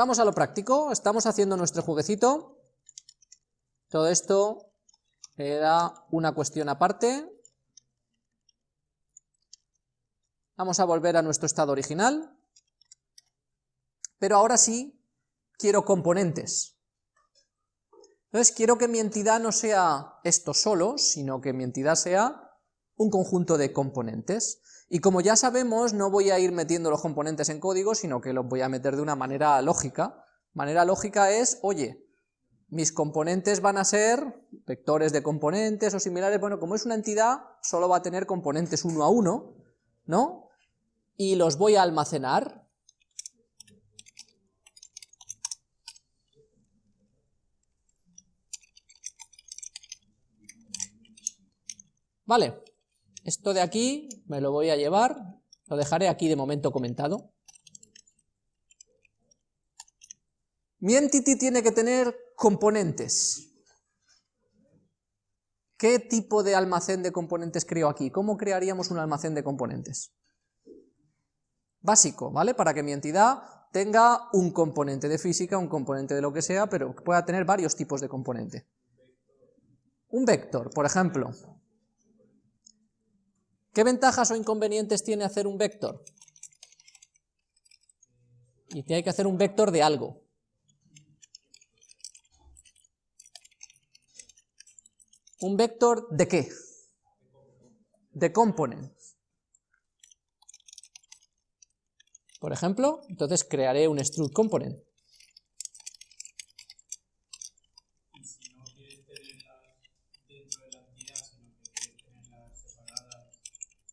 vamos a lo práctico, estamos haciendo nuestro jueguecito, todo esto era una cuestión aparte, vamos a volver a nuestro estado original, pero ahora sí quiero componentes. Entonces quiero que mi entidad no sea esto solo, sino que mi entidad sea un conjunto de componentes. Y como ya sabemos, no voy a ir metiendo los componentes en código, sino que los voy a meter de una manera lógica. Manera lógica es, oye, mis componentes van a ser vectores de componentes o similares, bueno, como es una entidad, solo va a tener componentes uno a uno, ¿no? Y los voy a almacenar Vale, esto de aquí me lo voy a llevar, lo dejaré aquí de momento comentado. Mi entity tiene que tener componentes. ¿Qué tipo de almacén de componentes creo aquí? ¿Cómo crearíamos un almacén de componentes? Básico, ¿vale? Para que mi entidad tenga un componente de física, un componente de lo que sea, pero pueda tener varios tipos de componente. Un vector, por ejemplo. ¿Qué ventajas o inconvenientes tiene hacer un vector? Y hay que hacer un vector de algo. ¿Un vector de qué? De components. Por ejemplo, entonces crearé un struct component.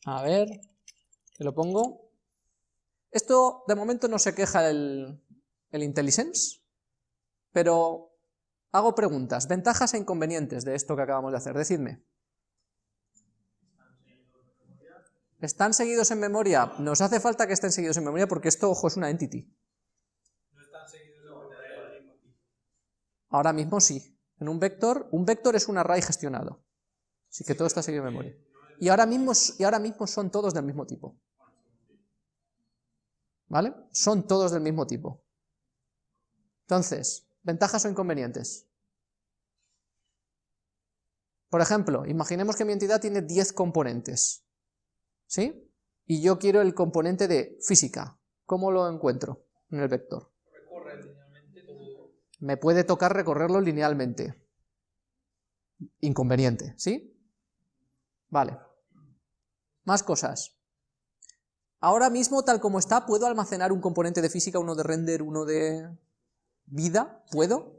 A ver, te lo pongo. Esto de momento no se queja el, el IntelliSense, pero hago preguntas. Ventajas e inconvenientes de esto que acabamos de hacer, decidme. ¿Están seguidos en memoria? Nos hace falta que estén seguidos en memoria porque esto, ojo, es una entity. No están seguidos en memoria Ahora mismo sí. En un vector, un vector es un array gestionado. Así que todo está seguido en memoria y ahora mismo, y ahora mismo son todos del mismo tipo. ¿Vale? Son todos del mismo tipo. Entonces, ¿ventajas o inconvenientes? Por ejemplo, imaginemos que mi entidad tiene 10 componentes. ¿Sí? Y yo quiero el componente de física. ¿Cómo lo encuentro en el vector? Me puede tocar recorrerlo linealmente. Inconveniente, ¿sí? Vale. Más cosas. Ahora mismo, tal como está, ¿puedo almacenar un componente de física, uno de render, uno de vida? ¿Puedo?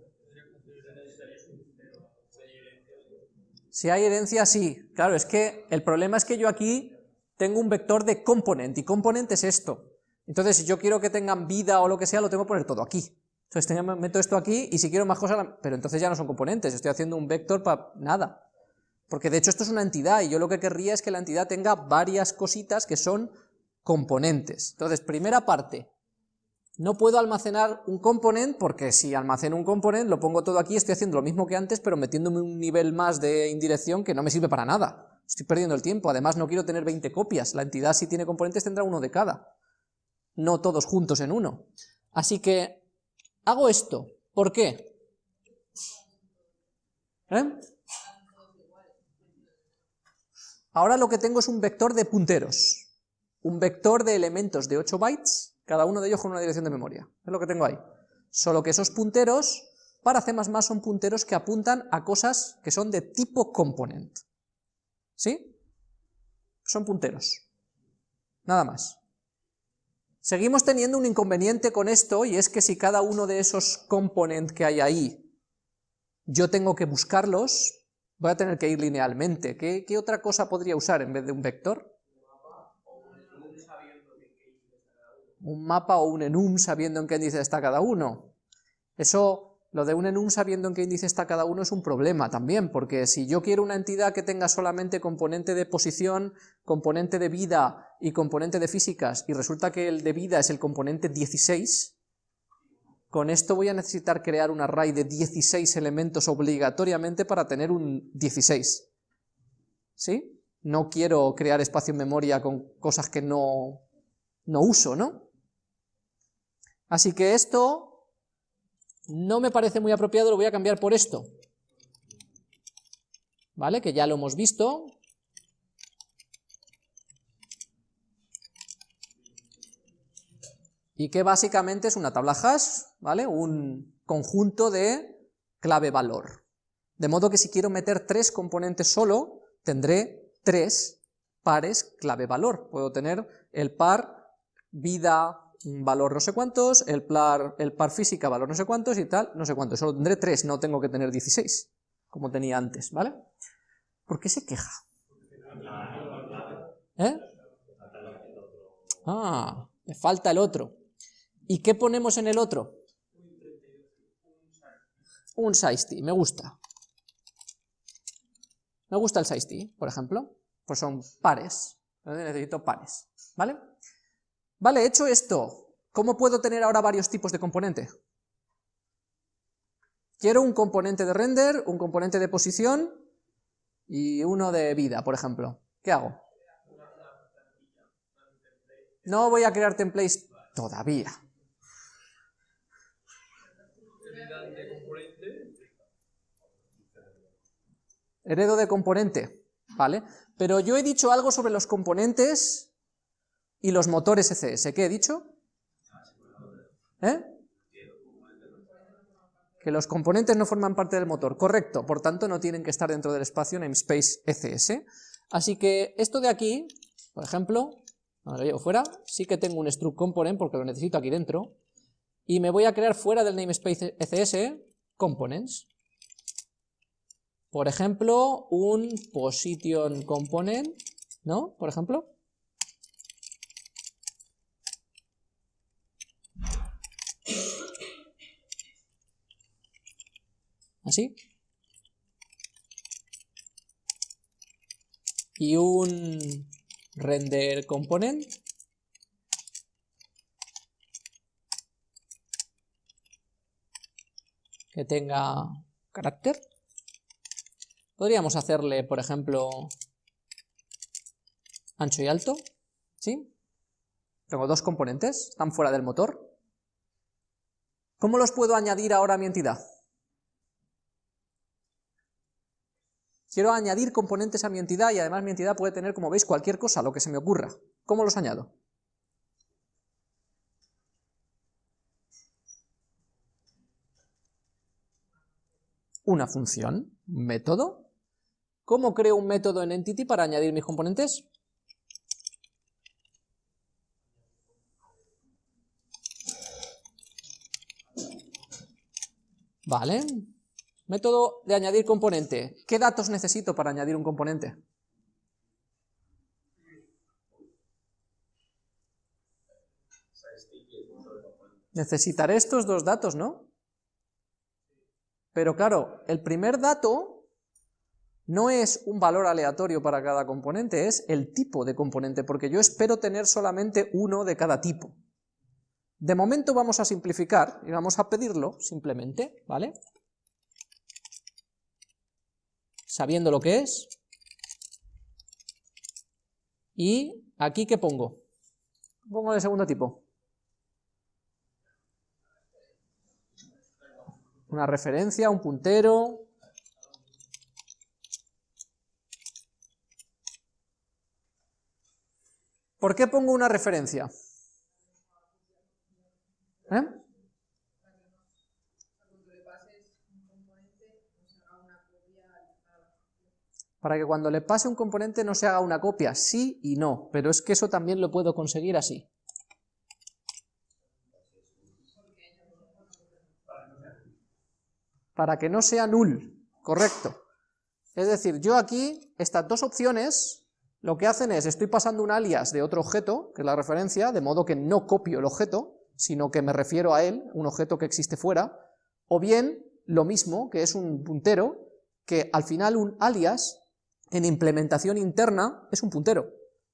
Si hay herencia, sí. Claro, es que el problema es que yo aquí tengo un vector de componente, y componente es esto. Entonces, si yo quiero que tengan vida o lo que sea, lo tengo que poner todo aquí. Entonces, meto esto aquí, y si quiero más cosas, pero entonces ya no son componentes, estoy haciendo un vector para nada. Porque de hecho esto es una entidad y yo lo que querría es que la entidad tenga varias cositas que son componentes. Entonces, primera parte, no puedo almacenar un componente porque si almaceno un componente lo pongo todo aquí, estoy haciendo lo mismo que antes, pero metiéndome un nivel más de indirección que no me sirve para nada. Estoy perdiendo el tiempo, además no quiero tener 20 copias, la entidad si tiene componentes tendrá uno de cada, no todos juntos en uno. Así que hago esto, ¿por qué? ¿Eh? Ahora lo que tengo es un vector de punteros, un vector de elementos de 8 bytes, cada uno de ellos con una dirección de memoria, es lo que tengo ahí. Solo que esos punteros, para C++ son punteros que apuntan a cosas que son de tipo component. ¿Sí? Son punteros. Nada más. Seguimos teniendo un inconveniente con esto, y es que si cada uno de esos component que hay ahí, yo tengo que buscarlos, voy a tener que ir linealmente. ¿Qué, otra cosa podría usar en vez de un vector? Un mapa o un enum sabiendo en qué índice está cada uno. Eso, lo de un enum sabiendo en qué índice está cada uno es un problema también, porque si yo quiero una entidad que tenga solamente componente de posición, componente de vida y componente de físicas, y resulta que el de vida es el componente 16, con esto voy a necesitar crear un array de 16 elementos obligatoriamente para tener un 16. ¿Sí? No quiero crear espacio en memoria con cosas que no, no uso, ¿no? Así que esto no me parece muy apropiado, lo voy a cambiar por esto. ¿Vale? Que ya lo hemos visto. Y que básicamente es una tabla hash, ¿vale? Un conjunto de clave valor. De modo que si quiero meter tres componentes solo, tendré tres pares clave valor. Puedo tener el par vida valor no sé cuántos, el par, el par física valor no sé cuántos y tal, no sé cuántos. Solo tendré tres, no tengo que tener 16, como tenía antes, ¿vale? ¿Por qué se queja? ¿Eh? Ah, me falta el otro. ¿Y qué ponemos en el otro? Un SIST, me gusta. Me gusta el SIST, por ejemplo. Pues son pares. Necesito pares, ¿vale? Vale, hecho esto, ¿cómo puedo tener ahora varios tipos de componente? Quiero un componente de render, un componente de posición y uno de vida, por ejemplo. ¿Qué hago? No voy a crear templates todavía. Heredo de componente, ¿vale? Pero yo he dicho algo sobre los componentes y los motores ECS. ¿Qué he dicho? ¿Eh? Que los componentes no forman parte del motor, correcto, por tanto no tienen que estar dentro del espacio namespace ECS. Así que esto de aquí, por ejemplo, lo llevo fuera, sí que tengo un struct component porque lo necesito aquí dentro, y me voy a crear fuera del namespace ECS components. Por ejemplo, un position component, ¿no? Por ejemplo. así. Y un render component. Que tenga carácter. Podríamos hacerle, por ejemplo, ancho y alto, ¿sí? Tengo dos componentes, están fuera del motor. ¿Cómo los puedo añadir ahora a mi entidad? Quiero añadir componentes a mi entidad y además mi entidad puede tener, como veis, cualquier cosa, lo que se me ocurra. ¿Cómo los añado? Una función, un método. ¿Cómo creo un método en Entity para añadir mis componentes? Vale, Método de añadir componente. ¿Qué datos necesito para añadir un componente? Necesitaré estos dos datos, ¿no? Pero claro, el primer dato no es un valor aleatorio para cada componente, es el tipo de componente, porque yo espero tener solamente uno de cada tipo. De momento vamos a simplificar y vamos a pedirlo simplemente, ¿vale? sabiendo lo que es. Y aquí, ¿qué pongo? Pongo de segundo tipo. Una referencia, un puntero. ¿Por qué pongo una referencia? ¿Eh? para que cuando le pase un componente no se haga una copia, sí y no, pero es que eso también lo puedo conseguir así. Para que no sea null, correcto. Es decir, yo aquí, estas dos opciones, lo que hacen es, estoy pasando un alias de otro objeto, que es la referencia, de modo que no copio el objeto, sino que me refiero a él, un objeto que existe fuera, o bien, lo mismo, que es un puntero, que al final un alias en implementación interna es un puntero.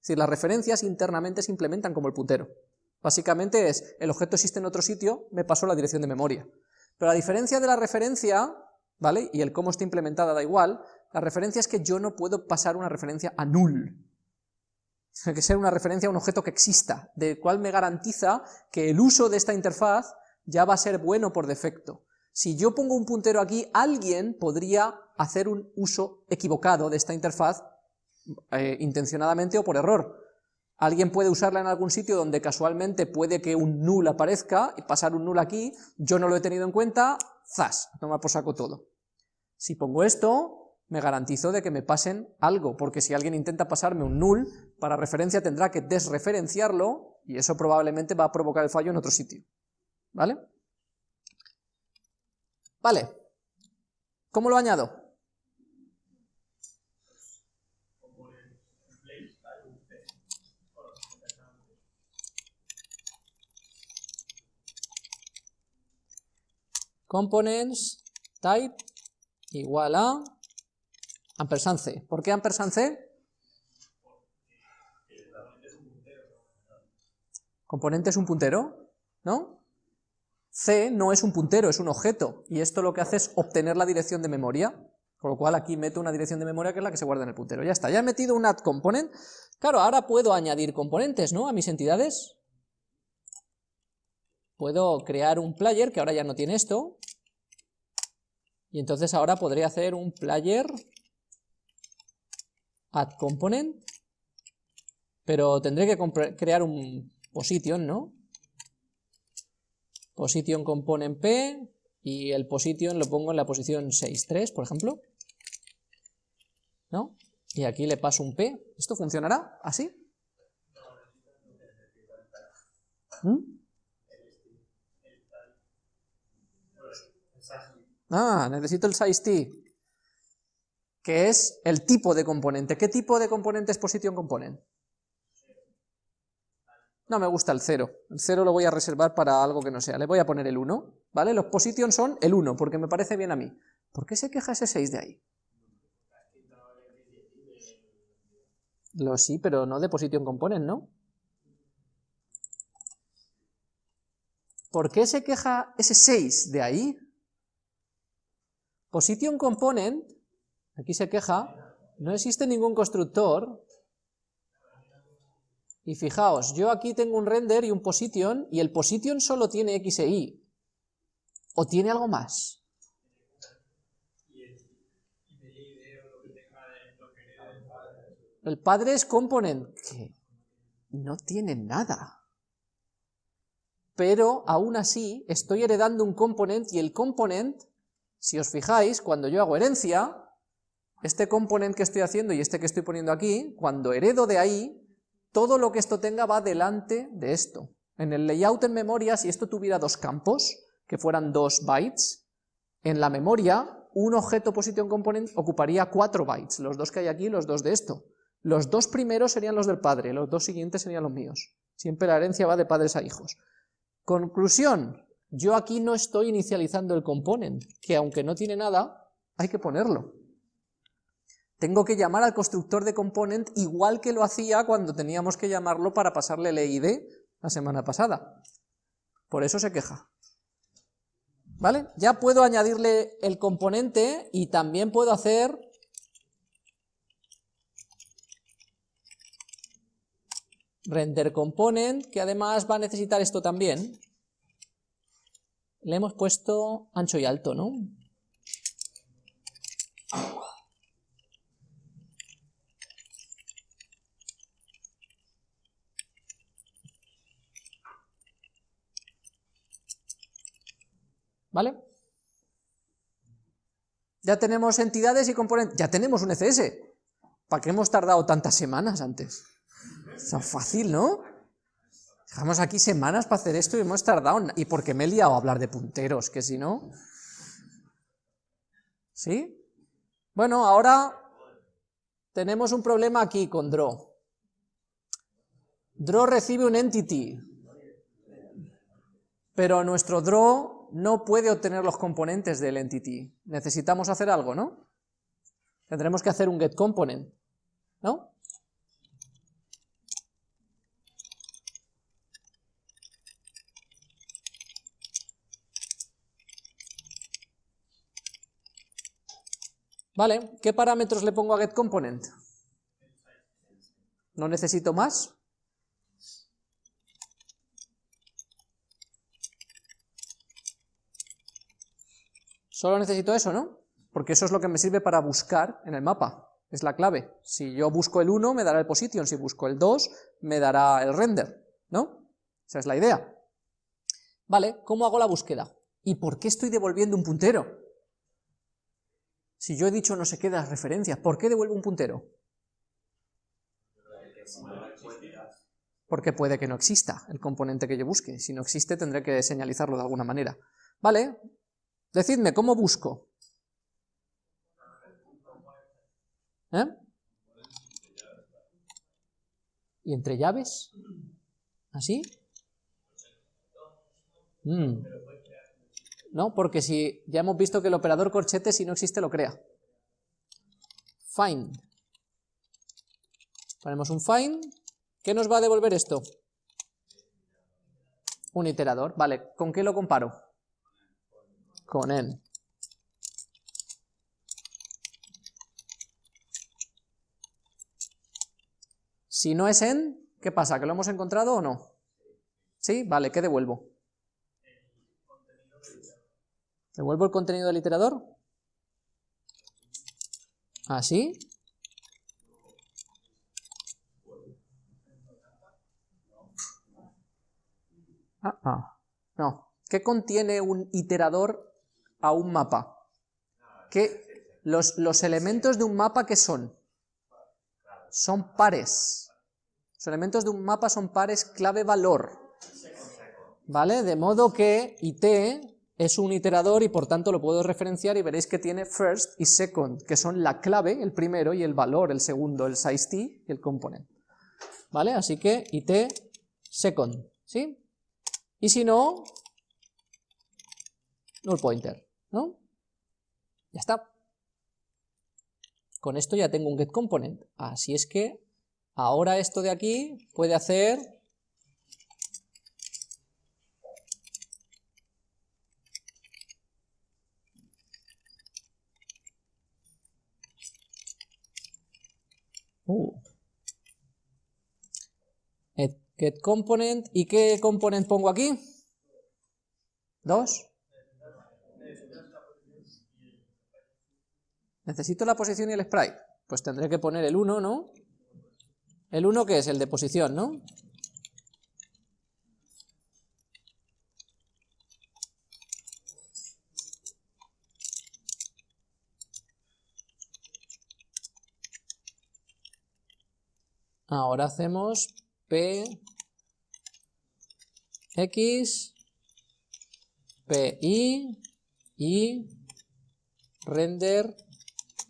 Es decir, las referencias internamente se implementan como el puntero. Básicamente es, el objeto existe en otro sitio, me paso la dirección de memoria. Pero la diferencia de la referencia, ¿vale? Y el cómo está implementada da igual, la referencia es que yo no puedo pasar una referencia a null. Tiene que ser una referencia a un objeto que exista, de cual me garantiza que el uso de esta interfaz ya va a ser bueno por defecto. Si yo pongo un puntero aquí, alguien podría hacer un uso equivocado de esta interfaz, eh, intencionadamente o por error. Alguien puede usarla en algún sitio donde casualmente puede que un null aparezca, y pasar un null aquí, yo no lo he tenido en cuenta, zas, toma por saco todo. Si pongo esto, me garantizo de que me pasen algo, porque si alguien intenta pasarme un null, para referencia tendrá que desreferenciarlo, y eso probablemente va a provocar el fallo en otro sitio. ¿Vale? Vale. ¿Cómo lo añado? components type igual a ampersand c. ¿Por qué ampersand c? Componente es un puntero, ¿no? C no es un puntero, es un objeto, y esto lo que hace es obtener la dirección de memoria, con lo cual aquí meto una dirección de memoria que es la que se guarda en el puntero. Ya está, ya he metido un add component. Claro, ahora puedo añadir componentes, ¿no?, a mis entidades. Puedo crear un player, que ahora ya no tiene esto, y entonces ahora podría hacer un player add component, pero tendré que crear un position, ¿no? Position component p, y el position lo pongo en la posición 6.3, por ejemplo. ¿No? Y aquí le paso un p. ¿Esto funcionará así? ¿Mm? Ah, necesito el size t, que es el tipo de componente. ¿Qué tipo de componente es position component? No me gusta el 0, el 0 lo voy a reservar para algo que no sea, le voy a poner el 1, ¿vale? Los position son el 1, porque me parece bien a mí. ¿Por qué se queja ese 6 de ahí? Lo sí, pero no de position component, ¿no? ¿Por qué se queja ese 6 de ahí? Position component, aquí se queja, no existe ningún constructor, y fijaos, yo aquí tengo un render y un position, y el position solo tiene x e y, o tiene algo más. El padre es component, que no tiene nada. Pero aún así estoy heredando un component y el component si os fijáis, cuando yo hago herencia, este componente que estoy haciendo y este que estoy poniendo aquí, cuando heredo de ahí, todo lo que esto tenga va delante de esto. En el layout en memoria, si esto tuviera dos campos, que fueran dos bytes, en la memoria, un objeto position component ocuparía cuatro bytes, los dos que hay aquí los dos de esto. Los dos primeros serían los del padre, los dos siguientes serían los míos. Siempre la herencia va de padres a hijos. Conclusión, yo aquí no estoy inicializando el component, que aunque no tiene nada, hay que ponerlo. Tengo que llamar al constructor de component igual que lo hacía cuando teníamos que llamarlo para pasarle el EID la semana pasada. Por eso se queja. ¿Vale? Ya puedo añadirle el componente y también puedo hacer render component, que además va a necesitar esto también, le hemos puesto ancho y alto, ¿no? ¿Vale? Ya tenemos entidades y componentes, ya tenemos un ECS. ¿Para qué hemos tardado tantas semanas antes? Es fácil, ¿no? Dejamos aquí semanas para hacer esto y hemos tardado, y porque me he liado a hablar de punteros, que si no... ¿Sí? Bueno, ahora tenemos un problema aquí con draw. Draw recibe un entity, pero nuestro draw no puede obtener los componentes del entity. Necesitamos hacer algo, ¿no? Tendremos que hacer un getComponent, ¿no? Vale, ¿qué parámetros le pongo a getComponent? ¿No necesito más? Solo necesito eso, ¿no? Porque eso es lo que me sirve para buscar en el mapa, es la clave. Si yo busco el 1, me dará el position, si busco el 2, me dará el render, ¿no? Esa es la idea. Vale, ¿cómo hago la búsqueda? ¿Y por qué estoy devolviendo un puntero? Si yo he dicho no sé qué de las referencias, ¿por qué devuelvo un puntero? Porque puede que no exista el componente que yo busque. Si no existe, tendré que señalizarlo de alguna manera. ¿Vale? Decidme, ¿cómo busco? ¿Eh? ¿Y entre llaves? ¿Así? Mm. No, porque si ya hemos visto que el operador corchete si no existe lo crea. Find. Ponemos un find. ¿Qué nos va a devolver esto? Un iterador. Vale, ¿con qué lo comparo? Con n. Si no es n, ¿qué pasa? ¿Que lo hemos encontrado o no? ¿Sí? Vale, ¿qué devuelvo? ¿Devuelvo el contenido del iterador? ¿Así? Ah, ah, no. ¿Qué contiene un iterador a un mapa? ¿Qué, los, los elementos de un mapa, ¿qué son? Son pares. Los elementos de un mapa son pares clave-valor. ¿Vale? De modo que IT es un iterador y por tanto lo puedo referenciar y veréis que tiene first y second, que son la clave, el primero, y el valor, el segundo, el size t y el component. ¿Vale? Así que it second, ¿sí? Y si no, null pointer, ¿no? Ya está. Con esto ya tengo un getComponent. Así es que ahora esto de aquí puede hacer Uh. Get component, ¿y qué component pongo aquí? ¿Dos? Necesito la posición y el sprite. Pues tendré que poner el 1, ¿no? ¿El 1 que es? El de posición, ¿no? Ahora hacemos P, X, PI y render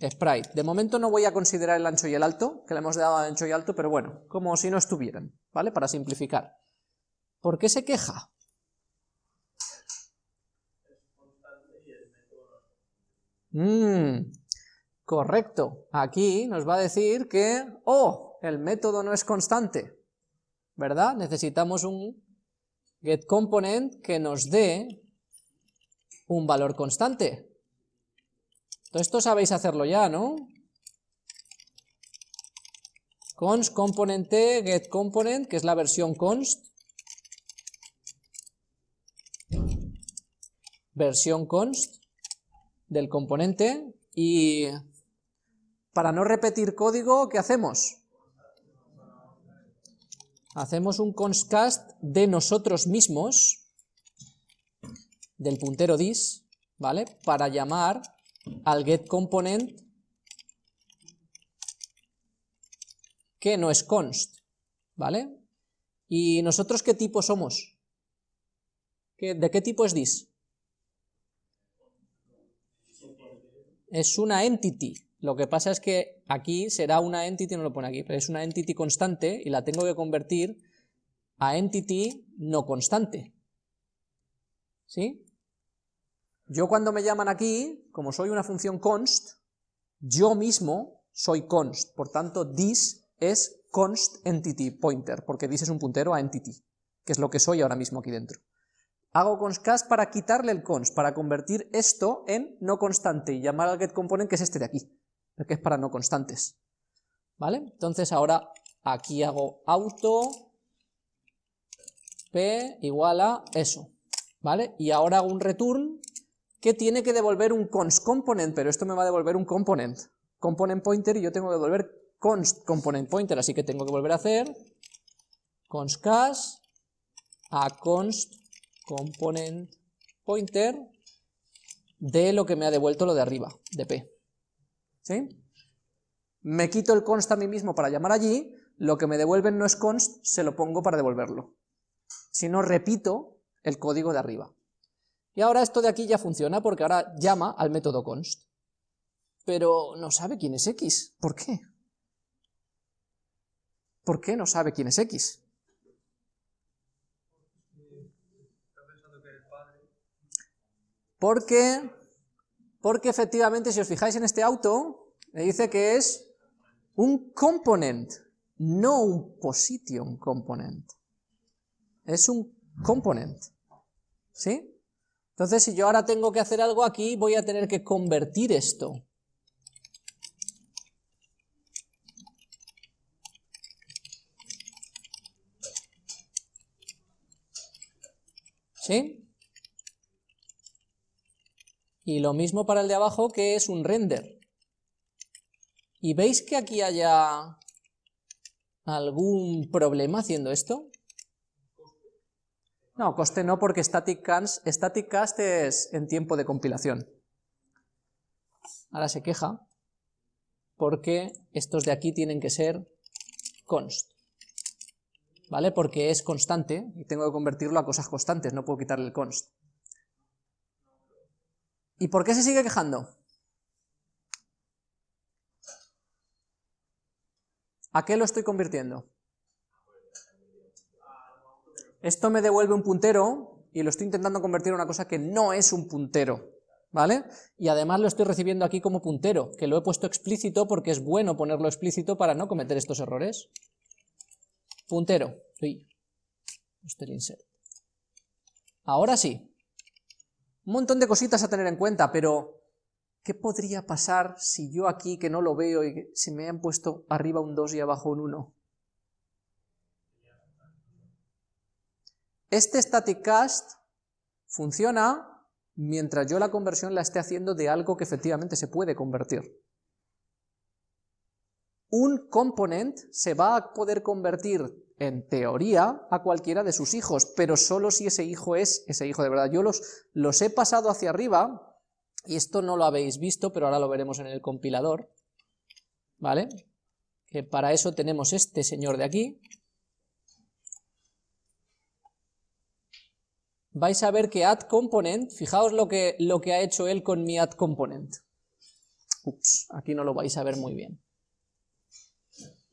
sprite. De momento no voy a considerar el ancho y el alto, que le hemos dado ancho y alto, pero bueno, como si no estuvieran, ¿vale? Para simplificar. ¿Por qué se queja? Mm, correcto. Aquí nos va a decir que, oh, el método no es constante, ¿verdad? Necesitamos un getComponent que nos dé un valor constante. Esto sabéis hacerlo ya, ¿no? const component getComponent, que es la versión const, versión const del componente, y para no repetir código, ¿qué hacemos? hacemos un constcast de nosotros mismos, del puntero dis, ¿vale? Para llamar al getComponent que no es const, ¿vale? ¿Y nosotros qué tipo somos? ¿De qué tipo es dis? Es una entity, lo que pasa es que aquí será una entity, no lo pone aquí, pero es una entity constante y la tengo que convertir a entity no constante. ¿Sí? Yo cuando me llaman aquí, como soy una función const, yo mismo soy const, por tanto this es const entity pointer, porque this es un puntero a entity, que es lo que soy ahora mismo aquí dentro. Hago constcast para quitarle el const, para convertir esto en no constante y llamar al getComponent que es este de aquí que es para no constantes. ¿Vale? Entonces ahora aquí hago auto p igual a eso, ¿vale? Y ahora hago un return que tiene que devolver un const component, pero esto me va a devolver un component, component pointer, y yo tengo que devolver const component pointer, así que tengo que volver a hacer const cas a const component pointer de lo que me ha devuelto lo de arriba, de p. ¿Sí? Me quito el const a mí mismo para llamar allí, lo que me devuelven no es const, se lo pongo para devolverlo. Si no, repito el código de arriba. Y ahora esto de aquí ya funciona porque ahora llama al método const. Pero no sabe quién es x. ¿Por qué? ¿Por qué no sabe quién es x? Porque, porque efectivamente, si os fijáis en este auto, me dice que es un component, no un position component. Es un component. ¿Sí? Entonces, si yo ahora tengo que hacer algo aquí, voy a tener que convertir esto. ¿Sí? Y lo mismo para el de abajo, que es un render. ¿Y veis que aquí haya algún problema haciendo esto? No, coste no, porque static cast, es en tiempo de compilación. Ahora se queja, porque estos de aquí tienen que ser const. ¿Vale? Porque es constante, y tengo que convertirlo a cosas constantes, no puedo quitarle el const. ¿Y por qué se sigue quejando? ¿A qué lo estoy convirtiendo? Esto me devuelve un puntero y lo estoy intentando convertir en una cosa que no es un puntero, ¿vale? Y además lo estoy recibiendo aquí como puntero, que lo he puesto explícito porque es bueno ponerlo explícito para no cometer estos errores. Puntero, sí. insert. Ahora sí, un montón de cositas a tener en cuenta, pero ¿qué podría pasar si yo aquí, que no lo veo, y si me han puesto arriba un 2 y abajo un 1? Este static cast funciona mientras yo la conversión la esté haciendo de algo que efectivamente se puede convertir. Un component se va a poder convertir en teoría, a cualquiera de sus hijos, pero solo si ese hijo es ese hijo de verdad. Yo los, los he pasado hacia arriba, y esto no lo habéis visto, pero ahora lo veremos en el compilador, ¿vale? Que para eso tenemos este señor de aquí. Vais a ver que add component, fijaos lo que, lo que ha hecho él con mi add component. Ups, aquí no lo vais a ver muy bien.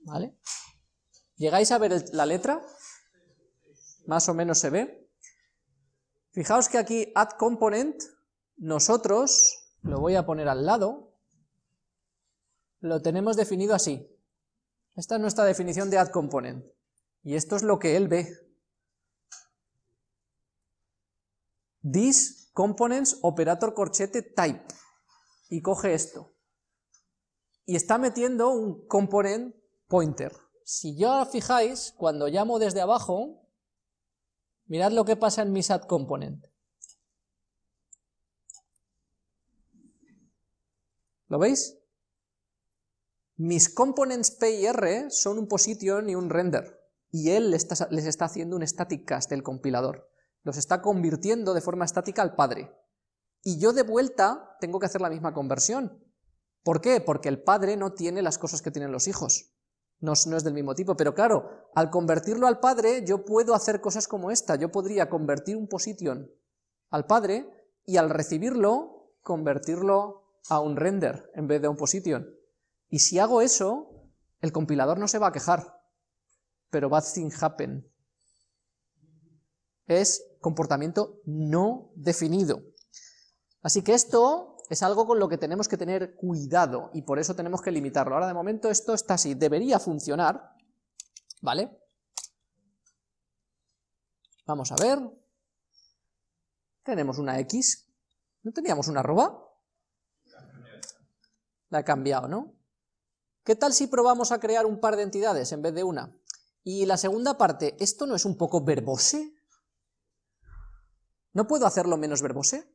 ¿Vale? ¿Llegáis a ver la letra? Más o menos se ve. Fijaos que aquí add component, nosotros, lo voy a poner al lado, lo tenemos definido así. Esta es nuestra definición de add component. Y esto es lo que él ve. This components operator corchete type. Y coge esto. Y está metiendo un component pointer. Si ya fijáis, cuando llamo desde abajo, mirad lo que pasa en mi SAT component. ¿Lo veis? Mis components P y R son un position y un render, y él les está, haciendo un static cast, el compilador. Los está convirtiendo de forma estática al padre. Y yo de vuelta tengo que hacer la misma conversión. ¿Por qué? Porque el padre no tiene las cosas que tienen los hijos no, es del mismo tipo, pero claro, al convertirlo al padre yo puedo hacer cosas como esta, yo podría convertir un position al padre y al recibirlo convertirlo a un render en vez de a un position. Y si hago eso, el compilador no se va a quejar, pero bad thing happen. Es comportamiento no definido. Así que esto es algo con lo que tenemos que tener cuidado y por eso tenemos que limitarlo. Ahora de momento esto está así, debería funcionar, ¿vale? Vamos a ver. Tenemos una X. ¿No teníamos una arroba? La he cambiado, ¿no? ¿Qué tal si probamos a crear un par de entidades en vez de una? Y la segunda parte, ¿esto no es un poco verbose? ¿No puedo hacerlo menos verbose?